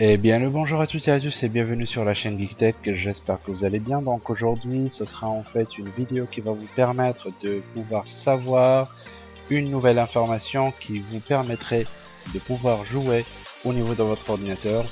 Eh bien le bonjour à toutes et à tous et bienvenue sur la chaîne GeekTech, j'espère que vous allez bien. Donc aujourd'hui ce sera en fait une vidéo qui va vous permettre de pouvoir savoir une nouvelle information qui vous permettrait de pouvoir jouer au niveau de votre ordinateur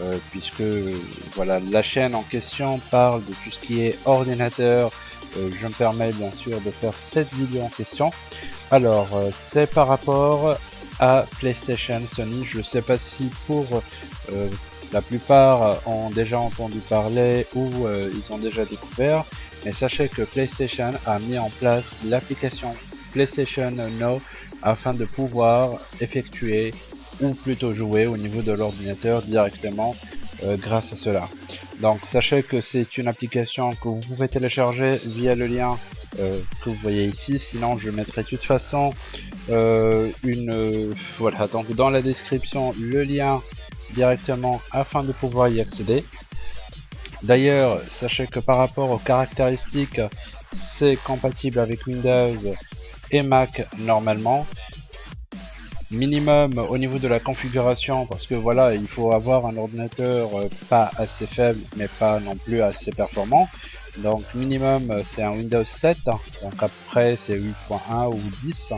euh, puisque voilà la chaîne en question parle de tout ce qui est ordinateur. Euh, je me permets bien sûr de faire cette vidéo en question. Alors euh, c'est par rapport à PlayStation Sony je sais pas si pour la plupart ont déjà entendu parler ou ils ont déjà découvert mais sachez que PlayStation a mis en place l'application PlayStation Now afin de pouvoir effectuer ou plutôt jouer au niveau de l'ordinateur directement euh, grâce à cela. Donc sachez que c'est une application que vous pouvez télécharger via le lien euh, que vous voyez ici, sinon je mettrai de toute façon euh, une... voilà, donc dans la description le lien directement afin de pouvoir y accéder. D'ailleurs, sachez que par rapport aux caractéristiques, c'est compatible avec Windows et Mac normalement minimum au niveau de la configuration parce que voilà il faut avoir un ordinateur euh, pas assez faible mais pas non plus assez performant donc minimum euh, c'est un Windows 7 donc après c'est 8.1 ou 10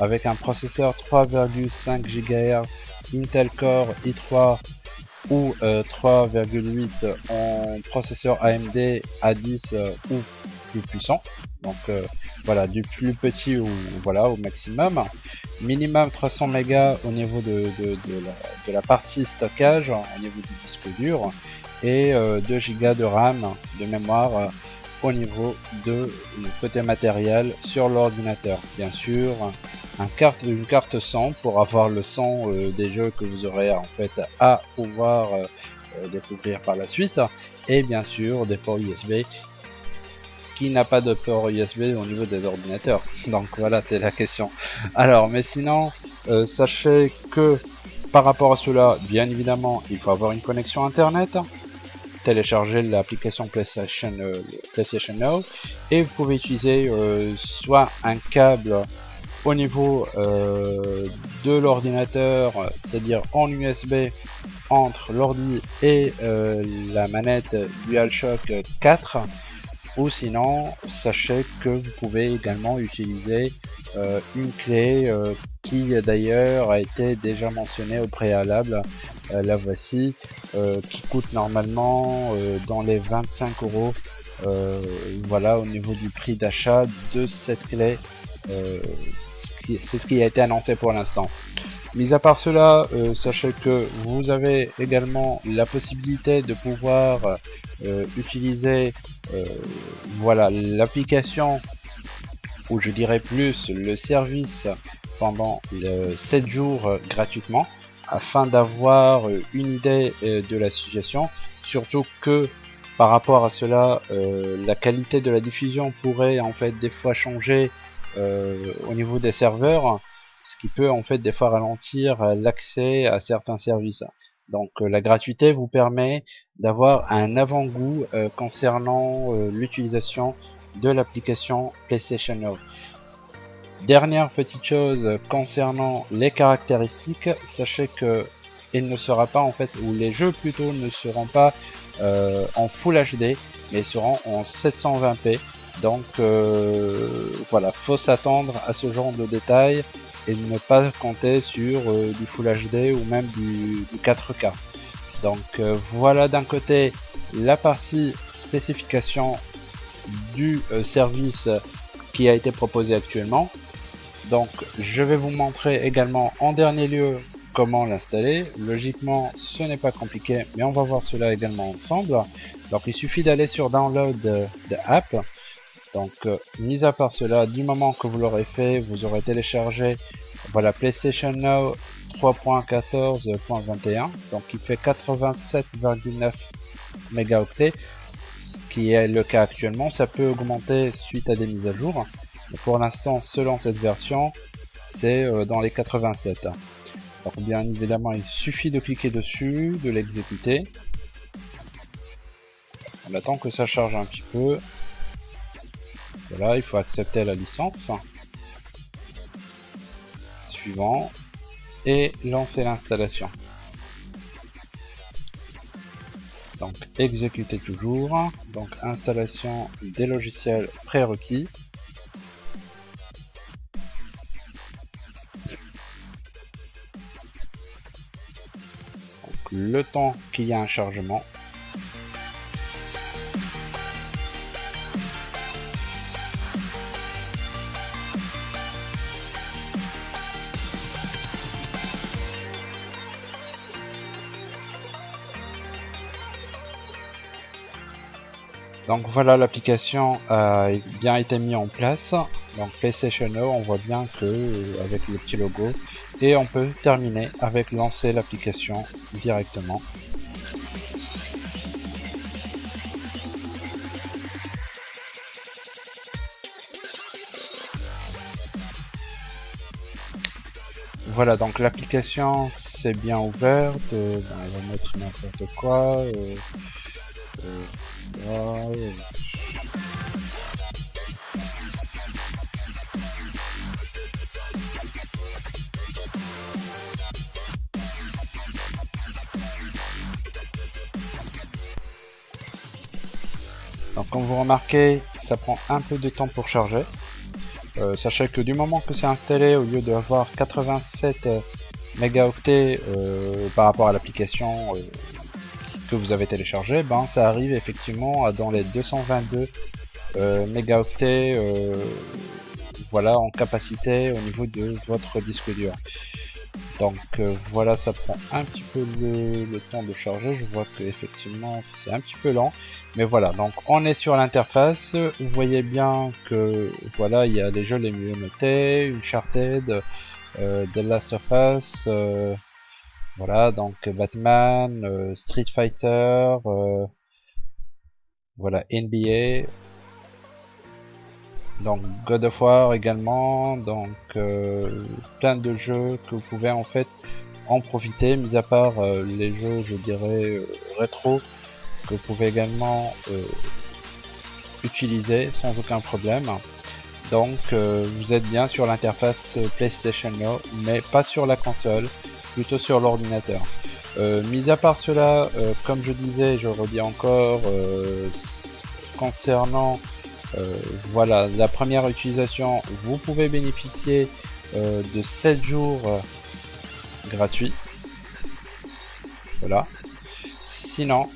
avec un processeur 3,5 GHz Intel Core i3 ou 3,8 euh, en processeur AMD A10 ou plus puissant. Donc voilà du plus petit ou voilà au maximum. Minimum 300 mégas au niveau de, la, partie stockage, au niveau du disque dur, et 2 euh, Go de RAM de mémoire euh, au niveau de côté matériel sur l'ordinateur. Bien sûr, un carte, une carte son pour avoir le son euh, des jeux que vous aurez en fait à pouvoir découvrir par la suite, et bien sûr des ports USB qui n'a pas de port USB au niveau des ordinateurs Donc voilà, c'est la question. Alors, mais sinon, euh, sachez que par rapport à cela, bien évidemment, il faut avoir une connexion Internet, télécharger l'application PlayStation, euh, PlayStation Now, et vous pouvez utiliser euh, soit un câble au niveau de l'ordinateur, c'est-à-dire en USB entre l'ordi et la manette DualShock 4, ou sinon sachez que vous pouvez également utiliser euh, une clé euh, qui d'ailleurs a été déjà mentionnée au préalable. Euh, la voici qui coûte normalement dans les 25 euros. Voilà au niveau du prix d'achat de cette clé c'est ce qui a été annoncé pour l'instant. Mis à part cela, sachez que vous avez également la possibilité de pouvoir utiliser voilà l'application ou je dirais plus le service pendant 7 jours euh, gratuitement afin d'avoir euh, une idée de la situation. Surtout que par rapport à cela la qualité de la diffusion pourrait en fait des fois changer au niveau des serveurs ce qui peut en fait des fois ralentir l'accès à certains services donc euh, la gratuité vous permet d'avoir un avant-goût euh, concernant euh, l'utilisation de l'application PlayStation Now. Dernière petite chose concernant les caractéristiques, sachez que il ne sera pas en fait, ou les jeux plutôt ne seront pas en Full HD, mais seront en 720p. Donc voilà, faut s'attendre à ce genre de détails et ne pas compter sur euh, du Full HD ou même du, 4K. Donc euh, voilà d'un côté la partie spécification du euh, service qui a été proposé actuellement. Donc je vais vous montrer également en dernier lieu comment l'installer. Logiquement ce n'est pas compliqué mais on va voir cela également ensemble. Donc il suffit d'aller sur download de, de app donc, euh, mis à part cela, du moment que vous l'aurez fait, vous aurez téléchargé voilà PlayStation Now 3.14.21, donc il fait 87,9 mégaoctets, ce qui est le cas actuellement. Ça peut augmenter suite à des mises à jour. Mais pour l'instant, selon cette version, c'est euh, dans les 87. Donc bien évidemment, il suffit de cliquer dessus, de l'exécuter. On attend que ça charge un petit peu. Voilà, il faut accepter la licence. Suivant. Et lancer l'installation. Donc exécuter toujours. Donc installation des logiciels prérequis. Donc, le temps qu'il y a un chargement. Donc voilà, l'application a bien été mise en place. Donc PlayStation Now, on voit bien que euh, avec le petit logo. Et on peut terminer avec lancer l'application directement. Voilà, donc l'application c'est bien ouverte. Euh, on va mettre n'importe quoi. Euh, donc comme vous remarquez, ça prend un peu de temps pour charger. Euh, sachez que du moment que c'est installé, au lieu d'avoir 87 mégaoctets euh, par rapport à l'application euh, que vous avez téléchargé, ben ça arrive effectivement à dans les 222 euh, mégaoctets euh, voilà en capacité au niveau de votre disque dur. Donc euh, voilà, ça prend un petit peu le, temps de charger. Je vois que effectivement c'est un petit peu lent, mais voilà. Donc on est sur l'interface. Vous voyez bien que voilà, il y a jeux les mieux notés, Uncharted, euh, The Last Us, voilà, donc Batman, euh, Street Fighter, euh, voilà, NBA, donc God of War également, donc euh, plein de jeux que vous pouvez en fait en profiter, mis à part les jeux, je dirais, rétro, que vous pouvez également utiliser sans aucun problème. Donc vous êtes bien sur l'interface PlayStation Now, mais pas sur la console plutôt sur l'ordinateur. Euh, mis à part cela, euh, comme je disais, je redis encore, euh, concernant voilà la première utilisation, vous pouvez bénéficier de 7 jours gratuits. Voilà. Sinon,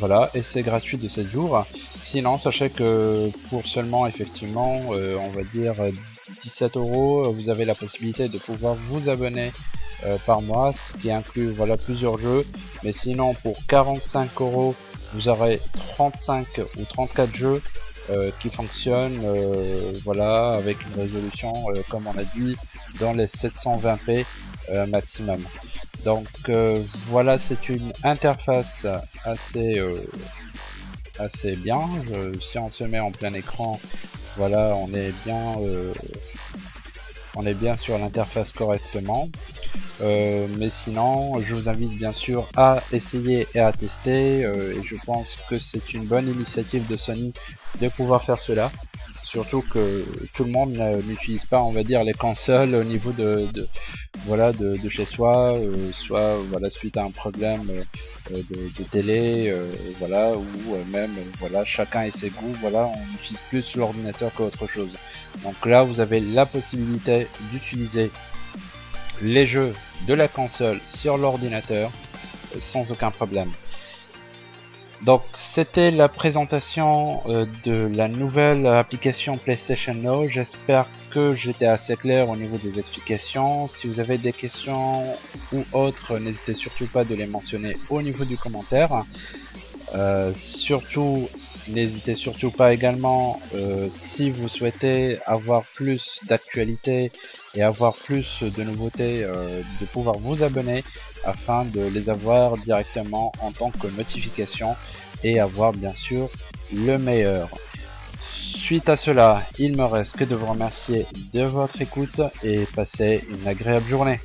voilà, et c'est gratuit de 7 jours. Sinon, sachez que pour seulement, effectivement, on va dire 17 euros, vous avez la possibilité de pouvoir vous abonner euh, par mois, ce qui inclut voilà plusieurs jeux. Mais sinon pour 45 euros, vous aurez 35 ou 34 jeux euh, qui fonctionnent euh, voilà avec une résolution comme on a dit dans les 720p maximum. Donc voilà, c'est une interface assez assez bien. si on se met en plein écran, voilà, on est bien on est bien sur l'interface correctement. Euh, mais sinon, je vous invite bien sûr à essayer et à tester. Euh, et je pense que c'est une bonne initiative de Sony de pouvoir faire cela. Surtout que tout le monde n'utilise pas, on va dire, les consoles au niveau de, voilà de, chez soi, euh, soit voilà suite à un problème de, télé, voilà, ou même voilà chacun et ses goûts, voilà, on utilise plus l'ordinateur qu'autre chose. Donc là, vous avez la possibilité d'utiliser les jeux de la console sur l'ordinateur euh, sans aucun problème. Donc c'était la présentation euh, de la nouvelle application PlayStation Now. J'espère que j'étais assez clair au niveau des explications. Si vous avez des questions ou autres, n'hésitez surtout pas de les mentionner au niveau du commentaire. Euh, surtout N'hésitez surtout pas également, euh, si vous souhaitez avoir plus d'actualités et avoir plus de nouveautés, euh, de pouvoir vous abonner afin de les avoir directement en tant que notification et avoir bien sûr le meilleur. Suite à cela, il me reste que de vous remercier de votre écoute et passer une agréable journée.